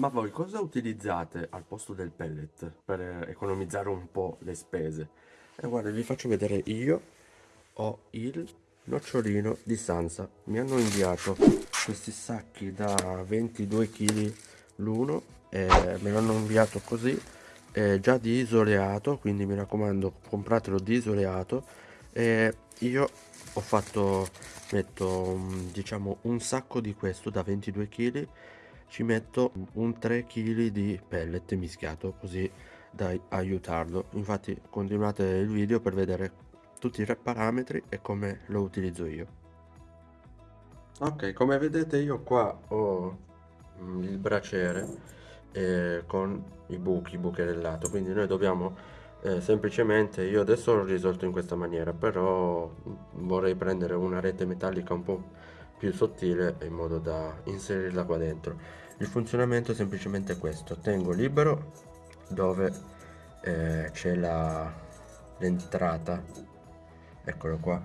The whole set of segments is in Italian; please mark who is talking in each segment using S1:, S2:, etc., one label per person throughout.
S1: Ma voi cosa utilizzate al posto del pellet per economizzare un po' le spese? E guarda, vi faccio vedere io ho il nocciolino di Sansa. Mi hanno inviato questi sacchi da 22 kg l'uno e me l'hanno inviato così, già di isoleato, quindi mi raccomando compratelo di isoleato e io ho fatto, metto diciamo un sacco di questo da 22 kg ci metto un 3 kg di pellet mischiato così da aiutarlo. Infatti continuate il video per vedere tutti i parametri e come lo utilizzo io. Ok come vedete io qua ho mm, il braciere eh, con i buchi bucherellato quindi noi dobbiamo eh, semplicemente io adesso l'ho risolto in questa maniera però vorrei prendere una rete metallica un po' più sottile in modo da inserirla qua dentro. Il funzionamento è semplicemente questo. Tengo libero dove eh, c'è l'entrata. Eccolo qua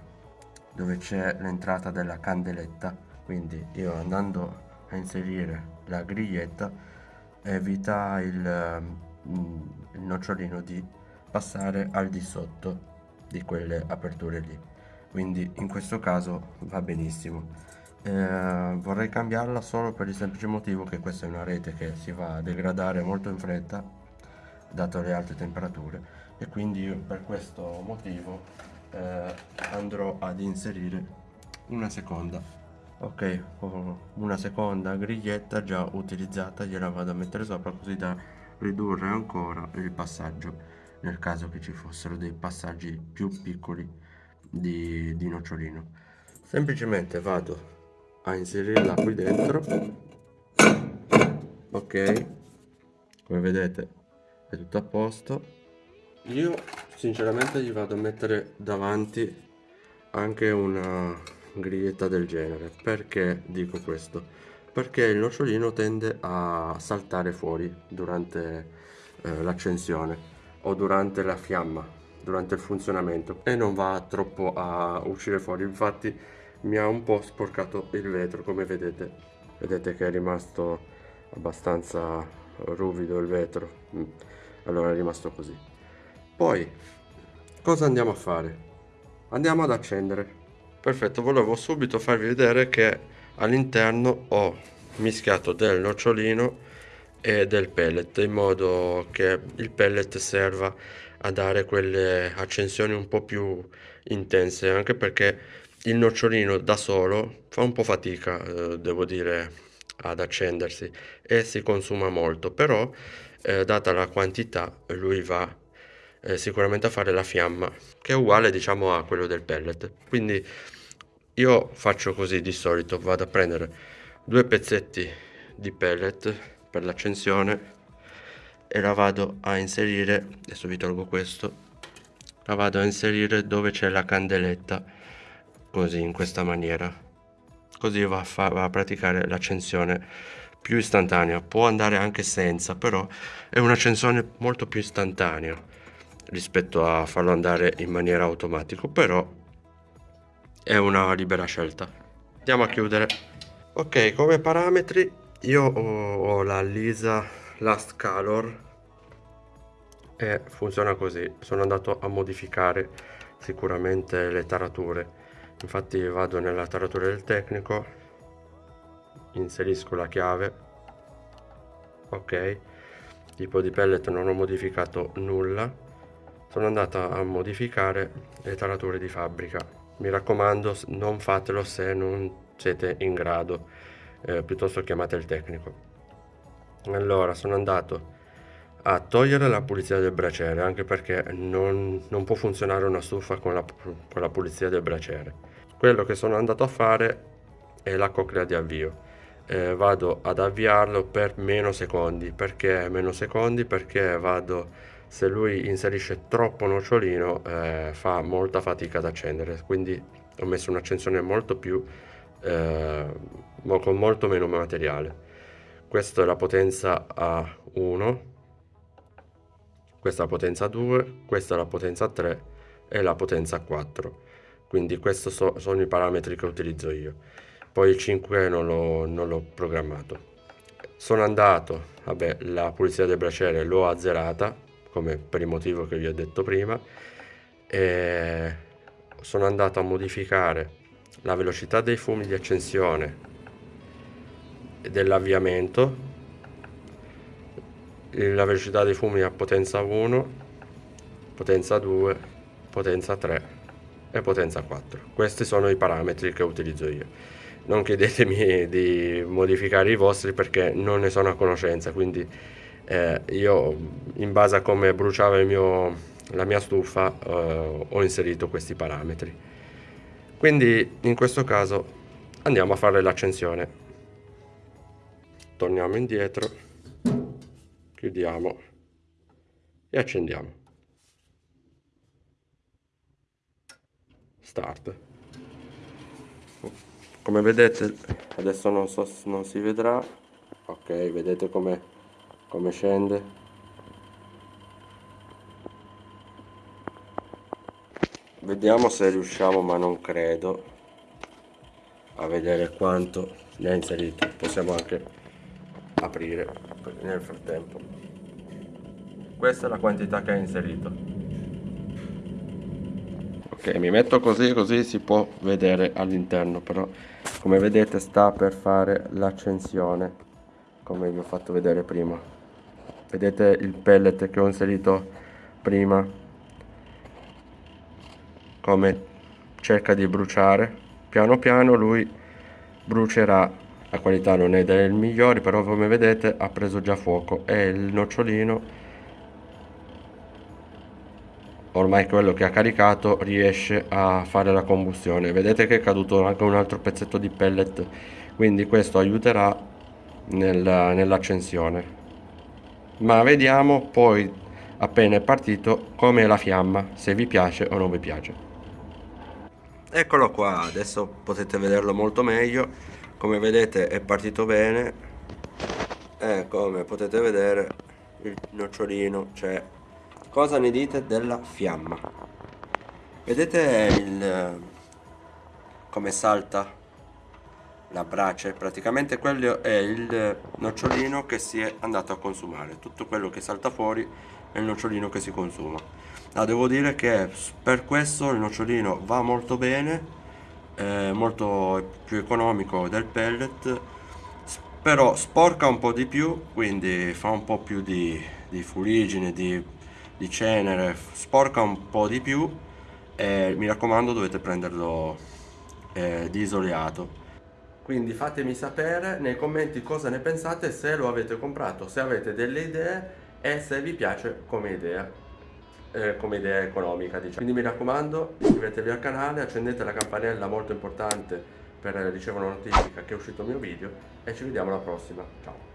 S1: dove c'è l'entrata della candeletta. Quindi io andando a inserire la griglietta evita il, mm, il nocciolino di passare al di sotto di quelle aperture lì. Quindi in questo caso va benissimo eh, vorrei cambiarla solo per il semplice motivo che questa è una rete che si va a degradare molto in fretta dato le alte temperature e quindi per questo motivo eh, andrò ad inserire una seconda. Ok ho una seconda griglietta già utilizzata gliela vado a mettere sopra così da ridurre ancora il passaggio nel caso che ci fossero dei passaggi più piccoli di, di nocciolino. Semplicemente vado a inserirla qui dentro. Ok. Come vedete è tutto a posto. Io sinceramente gli vado a mettere davanti anche una griglietta del genere. Perché dico questo? Perché il nocciolino tende a saltare fuori durante eh, l'accensione o durante la fiamma durante il funzionamento e non va troppo a uscire fuori. Infatti mi ha un po' sporcato il vetro come vedete. Vedete che è rimasto abbastanza ruvido il vetro. Mm. allora è rimasto così. Poi cosa andiamo a fare? Andiamo ad accendere. Perfetto volevo subito farvi vedere che all'interno ho mischiato del nocciolino e del pellet in modo che il pellet serva a dare quelle accensioni un po' più intense anche perché il nocciolino da solo fa un po' fatica, eh, devo dire, ad accendersi e si consuma molto, però eh, data la quantità lui va eh, sicuramente a fare la fiamma, che è uguale diciamo a quello del pellet. Quindi io faccio così di solito, vado a prendere due pezzetti di pellet per l'accensione e la vado a inserire, adesso vi tolgo questo, la vado a inserire dove c'è la candeletta così in questa maniera. Così va a, va a praticare l'accensione più istantanea. Può andare anche senza però è un'accensione molto più istantanea rispetto a farlo andare in maniera automatica però è una libera scelta. Andiamo a chiudere. Ok come parametri io ho la Lisa Last Color e funziona così. Sono andato a modificare sicuramente le tarature infatti vado nella taratura del tecnico inserisco la chiave ok tipo di pellet non ho modificato nulla sono andata a modificare le tarature di fabbrica. Mi raccomando non fatelo se non siete in grado eh, piuttosto chiamate il tecnico. Allora sono andato a togliere la pulizia del braciere anche perché non, non può funzionare una stufa con la, con la pulizia del braciere quello che sono andato a fare è la coclea di avvio. Eh, vado ad avviarlo per meno secondi. Perché meno secondi? Perché vado se lui inserisce troppo nocciolino eh, fa molta fatica ad accendere. Quindi ho messo un'accensione molto più eh, con molto meno materiale. Questa è la potenza a 1 questa è la potenza 2, questa è la potenza 3 e la potenza 4. Quindi questi so, sono i parametri che utilizzo io. Poi il 5 non l'ho programmato. sono andato vabbè la pulizia del braciere l'ho azzerata come per il motivo che vi ho detto prima e sono andato a modificare la velocità dei fumi di accensione e dell'avviamento la velocità dei fumi a potenza 1 potenza 2 potenza 3 e potenza 4 questi sono i parametri che utilizzo io. Non chiedetemi di modificare i vostri perché non ne sono a conoscenza quindi eh, io in base a come bruciava mio, la mia stufa eh, ho inserito questi parametri. Quindi in questo caso andiamo a fare l'accensione. Torniamo indietro chiudiamo e accendiamo. Start. Come vedete adesso non so non si vedrà. Ok vedete come come scende? Vediamo se riusciamo ma non credo a vedere quanto ne ha inserito. Possiamo anche aprire nel frattempo questa è la quantità che ha inserito. Ok mi metto così così si può vedere all'interno però come vedete sta per fare l'accensione come vi ho fatto vedere prima. Vedete il pellet che ho inserito prima? Come cerca di bruciare. Piano piano lui brucerà. La qualità non è delle migliori però come vedete ha preso già fuoco. E il nocciolino ormai quello che ha caricato riesce a fare la combustione. Vedete che è caduto anche un altro pezzetto di pellet quindi questo aiuterà nel, nell'accensione. Ma vediamo poi appena è partito come è la fiamma se vi piace o non vi piace. Eccolo qua adesso potete vederlo molto meglio. Come vedete è partito bene. E come potete vedere il nocciolino c'è cosa ne dite della fiamma? Vedete il come salta la brace? Praticamente quello è il nocciolino che si è andato a consumare. Tutto quello che salta fuori è il nocciolino che si consuma. Ah, devo dire che per questo il nocciolino va molto bene è molto più economico del pellet però sporca un po' di più quindi fa un po' più di, di fuligine di, di cenere sporca un po' di più e mi raccomando dovete prenderlo eh, di isoleato. Quindi fatemi sapere nei commenti cosa ne pensate se lo avete comprato se avete delle idee e se vi piace come idea eh, come idea economica diciamo. quindi mi raccomando iscrivetevi al canale accendete la campanella molto importante per ricevere una notifica che è uscito il mio video e ci vediamo alla prossima. Ciao